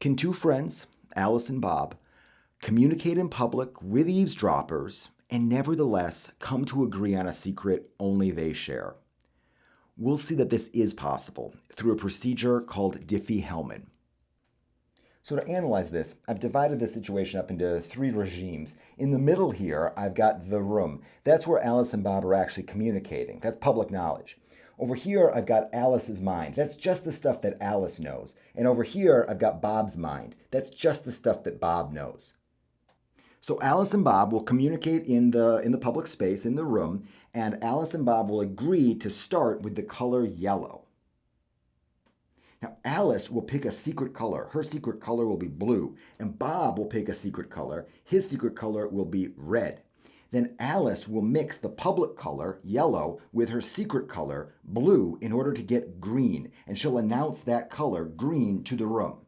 Can two friends, Alice and Bob, communicate in public with eavesdroppers and nevertheless come to agree on a secret only they share? We'll see that this is possible through a procedure called Diffie-Hellman. So to analyze this, I've divided the situation up into three regimes. In the middle here, I've got the room. That's where Alice and Bob are actually communicating. That's public knowledge. Over here, I've got Alice's mind. That's just the stuff that Alice knows. And over here, I've got Bob's mind. That's just the stuff that Bob knows. So Alice and Bob will communicate in the, in the public space, in the room, and Alice and Bob will agree to start with the color yellow. Now, Alice will pick a secret color. Her secret color will be blue. And Bob will pick a secret color. His secret color will be red. Then Alice will mix the public color, yellow, with her secret color, blue, in order to get green. And she'll announce that color, green, to the room.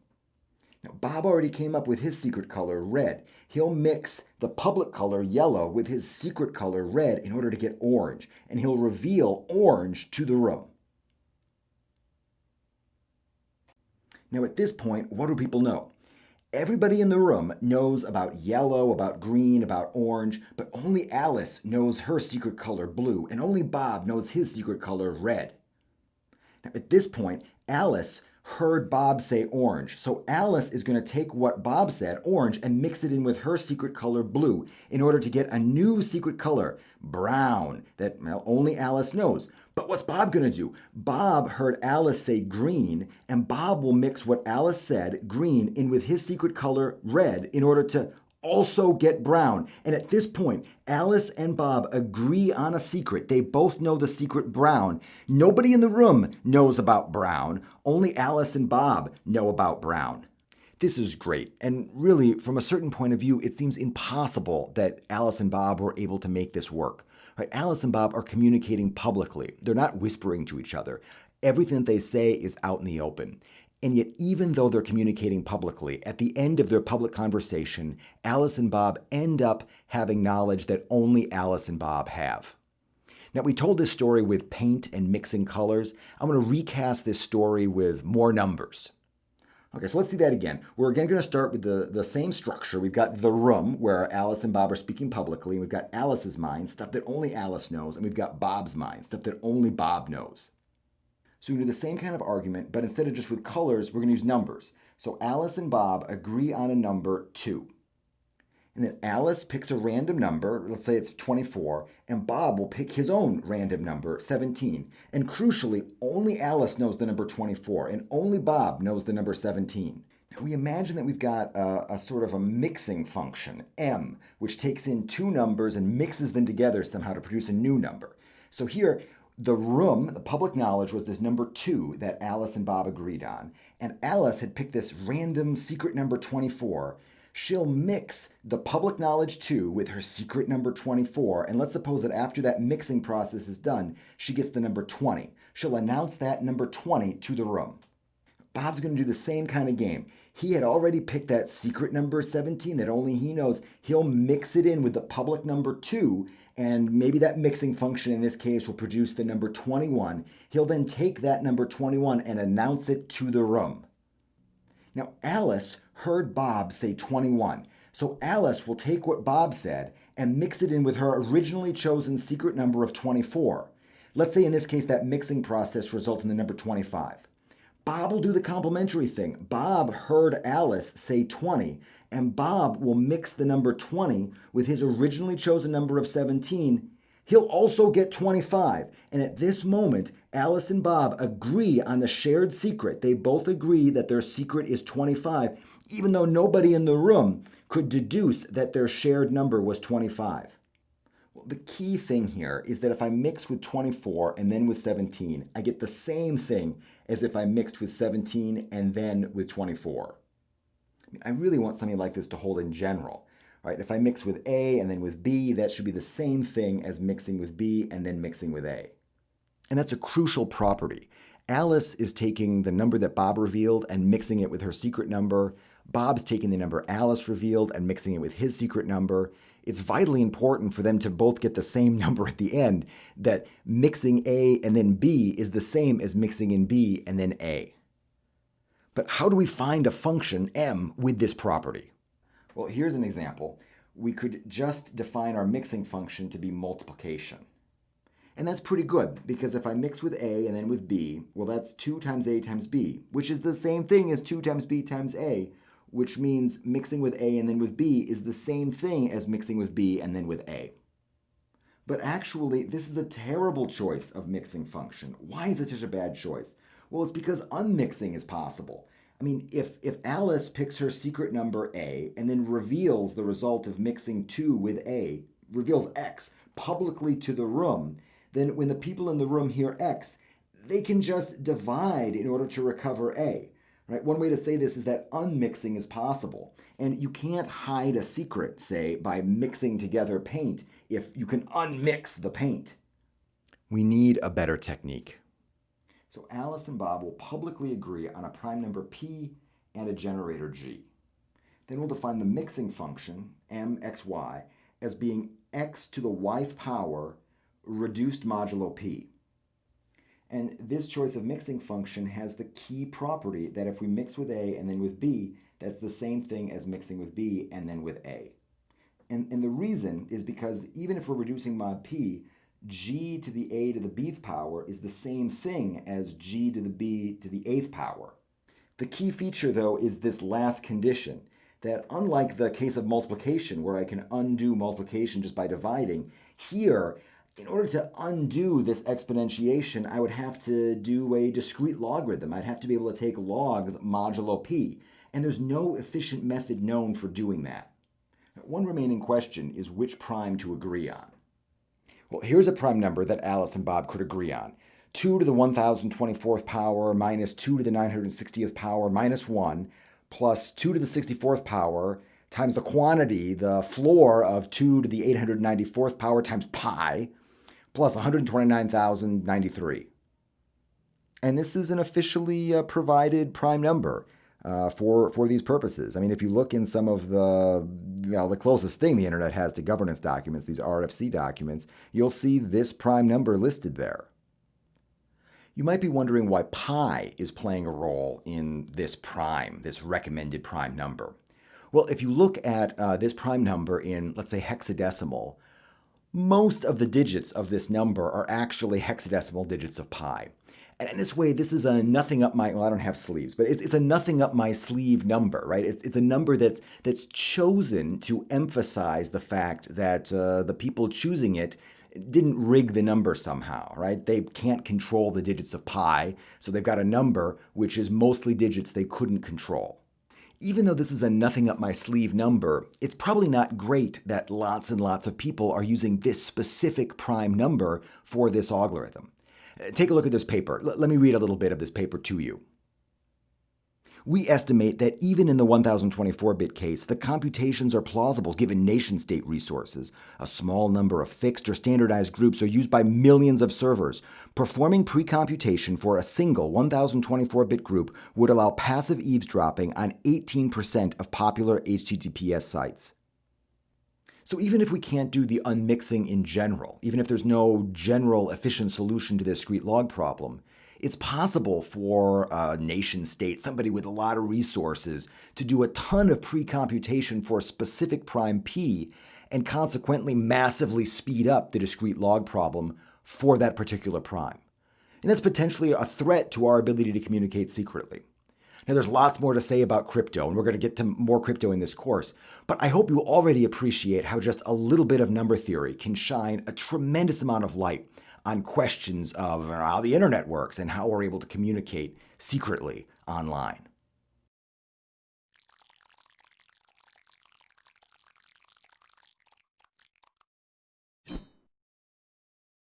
Now, Bob already came up with his secret color, red. He'll mix the public color, yellow, with his secret color, red, in order to get orange. And he'll reveal orange to the room. Now, at this point, what do people know? Everybody in the room knows about yellow, about green, about orange, but only Alice knows her secret color blue, and only Bob knows his secret color red. Now, at this point, Alice heard Bob say orange. So Alice is going to take what Bob said, orange, and mix it in with her secret color, blue, in order to get a new secret color, brown, that well, only Alice knows. But what's Bob going to do? Bob heard Alice say green, and Bob will mix what Alice said, green, in with his secret color, red, in order to also get brown. And at this point, Alice and Bob agree on a secret. They both know the secret brown. Nobody in the room knows about brown. Only Alice and Bob know about brown. This is great. And really, from a certain point of view, it seems impossible that Alice and Bob were able to make this work. Right? Alice and Bob are communicating publicly. They're not whispering to each other. Everything that they say is out in the open. And yet, even though they're communicating publicly, at the end of their public conversation, Alice and Bob end up having knowledge that only Alice and Bob have. Now, we told this story with paint and mixing colors. I'm going to recast this story with more numbers. Okay, so let's see that again. We're again going to start with the, the same structure. We've got the room where Alice and Bob are speaking publicly. And we've got Alice's mind, stuff that only Alice knows. And we've got Bob's mind, stuff that only Bob knows. So we do the same kind of argument, but instead of just with colors, we're going to use numbers. So Alice and Bob agree on a number 2. And then Alice picks a random number, let's say it's 24, and Bob will pick his own random number, 17. And crucially, only Alice knows the number 24, and only Bob knows the number 17. Now we imagine that we've got a, a, sort of a mixing function, m, which takes in two numbers and mixes them together somehow to produce a new number. So here, the room, the public knowledge, was this number two that Alice and Bob agreed on. And Alice had picked this random secret number 24. She'll mix the public knowledge two with her secret number 24. And let's suppose that after that mixing process is done, she gets the number 20. She'll announce that number 20 to the room. Bob's going to do the same kind of game. He had already picked that secret number 17 that only he knows. He'll mix it in with the public number 2 and maybe that mixing function in this case will produce the number 21. He'll then take that number 21 and announce it to the room. Now, Alice heard Bob say 21, so Alice will take what Bob said and mix it in with her originally chosen secret number of 24. Let's say in this case that mixing process results in the number 25. Bob will do the complementary thing. Bob heard Alice say 20, and Bob will mix the number 20 with his originally chosen number of 17. He'll also get 25. And at this moment, Alice and Bob agree on the shared secret. They both agree that their secret is 25, even though nobody in the room could deduce that their shared number was 25. Well, the key thing here is that if I mix with 24 and then with 17, I get the same thing as if I mixed with 17 and then with 24. I really want something like this to hold in general. Right? If I mix with A and then with B, that should be the same thing as mixing with B and then mixing with A. And that's a crucial property. Alice is taking the number that Bob revealed and mixing it with her secret number. Bob's taking the number Alice revealed and mixing it with his secret number. It's vitally important for them to both get the same number at the end, that mixing A and then B is the same as mixing in B and then A. But how do we find a function m with this property? Well, here's an example. We could just define our mixing function to be multiplication. And that's pretty good, because if I mix with a and then with b, well, that's 2 times a times b, which is the same thing as 2 times b times a, which means mixing with a and then with b is the same thing as mixing with b and then with a. But actually, this is a terrible choice of mixing function. Why is it such a bad choice? Well, it's because unmixing is possible. I mean, if, if Alice picks her secret number A and then reveals the result of mixing 2 with A, reveals X publicly to the room, then when the people in the room hear X, they can just divide in order to recover A. Right? One way to say this is that unmixing is possible. And you can't hide a secret, say, by mixing together paint if you can unmix the paint. We need a better technique. So Alice and Bob will publicly agree on a prime number p and a generator g. Then we'll define the mixing function, mxy, as being x to the yth power reduced modulo p. And this choice of mixing function has the key property that if we mix with A and then with B, that's the same thing as mixing with B and then with A. And, and the reason is because even if we're reducing mod P, g to the a to the bth power is the same thing as g to the b to the eighth power. The key feature, though, is this last condition, that unlike the case of multiplication, where I can undo multiplication just by dividing, here in order to undo this exponentiation, I would have to do a discrete logarithm. I'd have to be able to take logs modulo p, and there's no efficient method known for doing that. One remaining question is which prime to agree on. Well, here's a prime number that Alice and Bob could agree on. 2 to the 1024th power minus 2 to the 960th power minus 1 plus 2 to the 64th power times the quantity, the floor of 2 to the 894th power times pi plus 129,093. And this is an officially uh, provided prime number uh, for, for these purposes. I mean, if you look in some of the, you know, the closest thing the internet has to governance documents, these RFC documents, you'll see this prime number listed there. You might be wondering why pi is playing a role in this prime, this recommended prime number. Well, if you look at uh, this prime number in, let's say, hexadecimal, most of the digits of this number are actually hexadecimal digits of pi. And in this way, this is a nothing up my, well, I don't have sleeves, but it's, it's a nothing up my sleeve number, right? It's, it's a number that's, that's chosen to emphasize the fact that uh, the people choosing it didn't rig the number somehow, right? They can't control the digits of pi, so they've got a number which is mostly digits they couldn't control even though this is a nothing up my sleeve number, it's probably not great that lots and lots of people are using this specific prime number for this algorithm. Uh, take a look at this paper. L let me read a little bit of this paper to you. We estimate that even in the 1024-bit case, the computations are plausible given nation-state resources. A small number of fixed or standardized groups are used by millions of servers. Performing pre-computation for a single 1024-bit group would allow passive eavesdropping on 18% of popular HTTPS sites. So even if we can't do the unmixing in general, even if there's no general efficient solution to the discrete log problem, it's possible for a nation state, somebody with a lot of resources, to do a ton of pre-computation for a specific prime p and consequently massively speed up the discrete log problem for that particular prime. And that's potentially a threat to our ability to communicate secretly. Now, there's lots more to say about crypto, and we're going to get to more crypto in this course, but I hope you already appreciate how just a little bit of number theory can shine a tremendous amount of light on questions of how the internet works and how we're able to communicate secretly online.